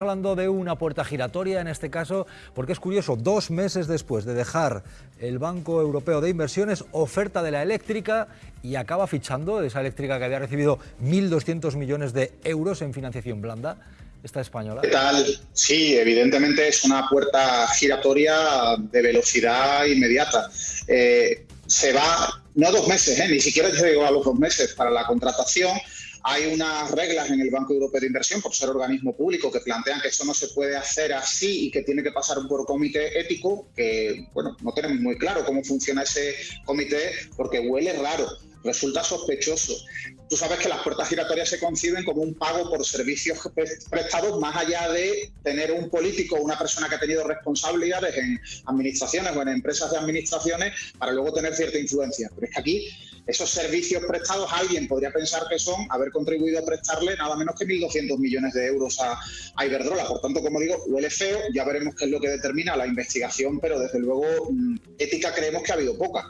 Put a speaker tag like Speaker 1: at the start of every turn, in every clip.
Speaker 1: hablando de una puerta giratoria en este caso, porque es curioso, dos meses después de dejar el Banco Europeo de Inversiones, oferta de la eléctrica y acaba fichando esa eléctrica que había recibido 1.200 millones de euros en financiación blanda. Esta española.
Speaker 2: ¿Qué tal? Sí, evidentemente es una puerta giratoria de velocidad inmediata. Eh, se va, no dos meses, ¿eh? ni siquiera llegó a los dos meses para la contratación hay unas reglas en el Banco Europeo de Inversión, por ser organismo público, que plantean que eso no se puede hacer así y que tiene que pasar por comité ético, que, bueno, no tenemos muy claro cómo funciona ese comité porque huele raro, resulta sospechoso. Tú sabes que las puertas giratorias se conciben como un pago por servicios prestados más allá de tener un político o una persona que ha tenido responsabilidades en administraciones o en empresas de administraciones para luego tener cierta influencia. Pero es que aquí esos servicios prestados, alguien podría pensar que son haber contribuido a prestarle nada menos que 1.200 millones de euros a, Iberdrola. Por tanto, como digo, huele feo, ya veremos qué es lo que determina la investigación, pero desde luego mm, ética creemos que ha habido poca.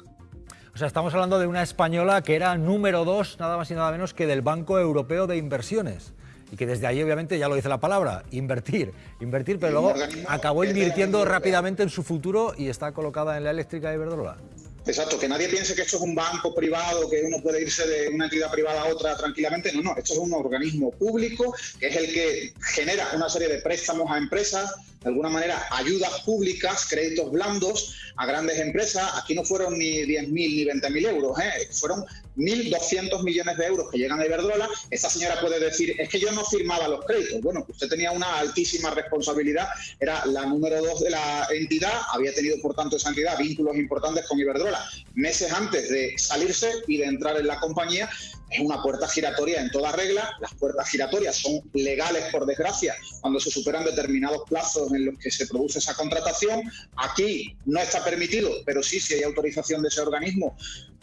Speaker 1: O sea, estamos hablando de una española que era número dos, nada más y nada menos que del Banco Europeo de Inversiones y que desde ahí obviamente ya lo dice la palabra, invertir, invertir, pero luego acabó invirtiendo rápidamente en su futuro y está colocada en la eléctrica de Iberdrola.
Speaker 2: Exacto, que nadie piense que esto es un banco privado, que uno puede irse de una entidad privada a otra tranquilamente. No, no, esto es un organismo público que es el que genera una serie de préstamos a empresas, de alguna manera ayudas públicas, créditos blandos a grandes empresas. Aquí no fueron ni 10.000 ni 20.000 euros, ¿eh? fueron 1.200 millones de euros que llegan a Iberdrola. Esta señora puede decir, es que yo no firmaba los créditos. Bueno, usted tenía una altísima responsabilidad, era la número dos de la entidad, había tenido por tanto esa entidad vínculos importantes con Iberdrola meses antes de salirse y de entrar en la compañía es una puerta giratoria en toda regla. Las puertas giratorias son legales, por desgracia, cuando se superan determinados plazos en los que se produce esa contratación. Aquí no está permitido, pero sí, si hay autorización de ese organismo,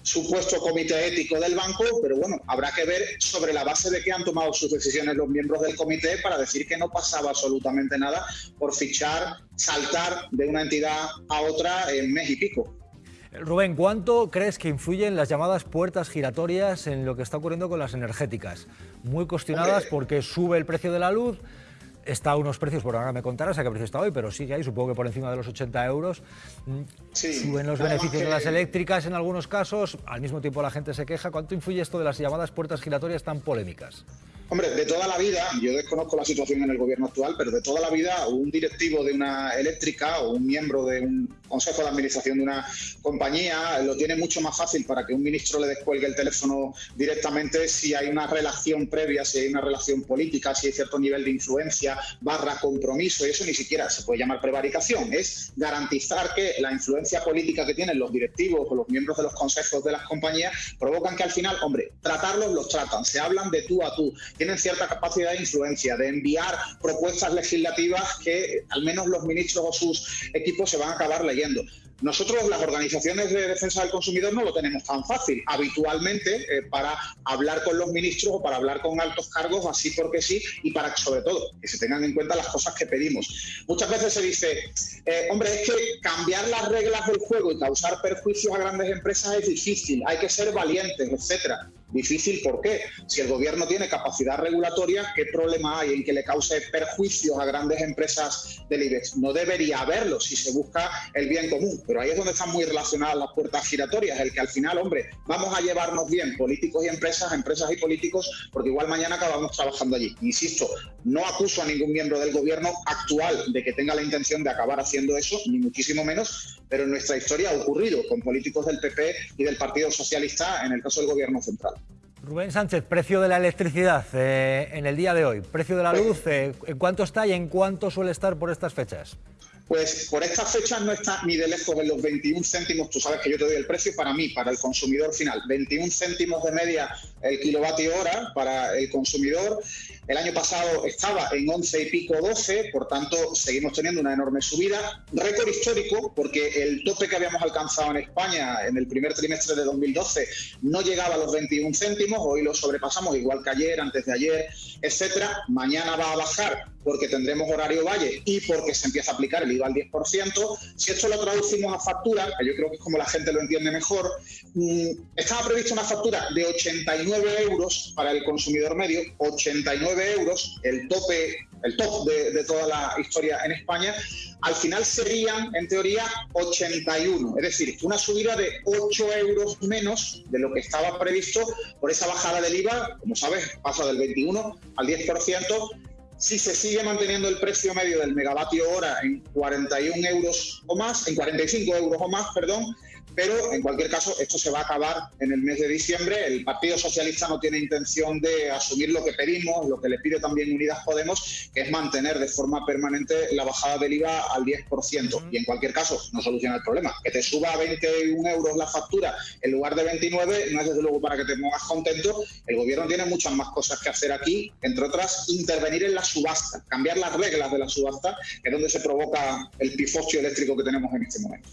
Speaker 2: supuesto comité ético del banco, pero bueno, habrá que ver sobre la base de que han tomado sus decisiones los miembros del comité para decir que no pasaba absolutamente nada por fichar, saltar de una entidad a otra en mes y pico.
Speaker 1: Rubén, ¿cuánto crees que influyen las llamadas puertas giratorias en lo que está ocurriendo con las energéticas? Muy cuestionadas porque sube el precio de la luz, está a unos precios, por ahora me contarás a qué precio está hoy, pero sigue ahí, supongo que por encima de los 80 euros. Mm, suben los beneficios de las eléctricas en algunos casos, al mismo tiempo la gente se queja. ¿Cuánto influye esto de las llamadas puertas giratorias tan polémicas?
Speaker 2: Hombre, de toda la vida, yo desconozco la situación en el gobierno actual, pero de toda la vida un directivo de una eléctrica o un miembro de un consejo de administración de una compañía lo tiene mucho más fácil para que un ministro le descuelgue el teléfono directamente si hay una relación previa, si hay una relación política, si hay cierto nivel de influencia, barra compromiso, y eso ni siquiera se puede llamar prevaricación, es garantizar que la influencia política que tienen los directivos o los miembros de los consejos de las compañías provocan que al final, hombre, tratarlos los tratan, se hablan de tú a tú, tienen cierta capacidad de influencia, de enviar propuestas legislativas que al menos los ministros o sus equipos se van a acabar leyendo. Nosotros, las organizaciones de defensa del consumidor, no lo tenemos tan fácil. Habitualmente, eh, para hablar con los ministros o para hablar con altos cargos, así porque sí, y para que, sobre todo, que se tengan en cuenta las cosas que pedimos. Muchas veces se dice, eh, hombre, es que cambiar las reglas del juego y causar perjuicios a grandes empresas es difícil, hay que ser valientes, etcétera. Difícil, ¿por qué? Si el gobierno tiene capacidad regulatoria, ¿qué problema hay en que le cause perjuicios a grandes empresas del IBEX? No debería haberlo si se busca el bien común, pero ahí es donde están muy relacionadas las puertas giratorias, el que al final, hombre, vamos a llevarnos bien políticos y empresas, empresas y políticos, porque igual mañana acabamos trabajando allí. Insisto, no acuso a ningún miembro del gobierno actual de que tenga la intención de acabar haciendo eso, ni muchísimo menos, pero en nuestra historia ha ocurrido con políticos del PP y del Partido Socialista en el caso del gobierno central.
Speaker 1: Rubén Sánchez, precio de la electricidad eh, en el día de hoy, precio de la pues luz, eh, ¿en cuánto está y en cuánto suele estar por estas fechas?
Speaker 2: Pues por estas fechas no está ni de lejos en los 21 céntimos, tú sabes que yo te doy el precio para mí, para el consumidor final, 21 céntimos de media el kilovatio hora para el consumidor. El año pasado estaba en 11 y pico 12, por tanto seguimos teniendo una enorme subida. Récord histórico, porque el tope que habíamos alcanzado en España en el primer trimestre de 2012 no llegaba a los 21 céntimos, hoy lo sobrepasamos igual que ayer, antes de ayer, etcétera. Mañana va a bajar porque tendremos horario valle y porque se empieza a aplicar el IVA al 10%. Si esto lo traducimos a factura, que yo creo que es como la gente lo entiende mejor, mm, estaba prevista una factura de 89 euros para el consumidor medio, 89 29 euros, el tope, el top de, toda la historia en España, al final serían, en teoría, 81. Es decir, una subida de 8 euros menos de lo que estaba previsto por esa bajada del IVA, como sabes, pasa del 21 al 10%. Si se sigue manteniendo el precio medio del megavatio hora en 41 euros o más, en 45 euros o más, perdón, pero en cualquier caso esto se va a acabar en el mes de diciembre. El Partido Socialista no tiene intención de asumir lo que pedimos, lo que le pide también Unidas Podemos, que es mantener de forma permanente la bajada del IVA al 10%. Y en cualquier caso no soluciona el problema. Que te suba a 21 euros la factura en lugar de 29 no es desde luego para que te pongas contento. El gobierno tiene muchas más cosas que hacer aquí, entre otras intervenir en la subasta, cambiar las reglas de la subasta, que es donde se provoca el pifostio eléctrico que tenemos en este momento.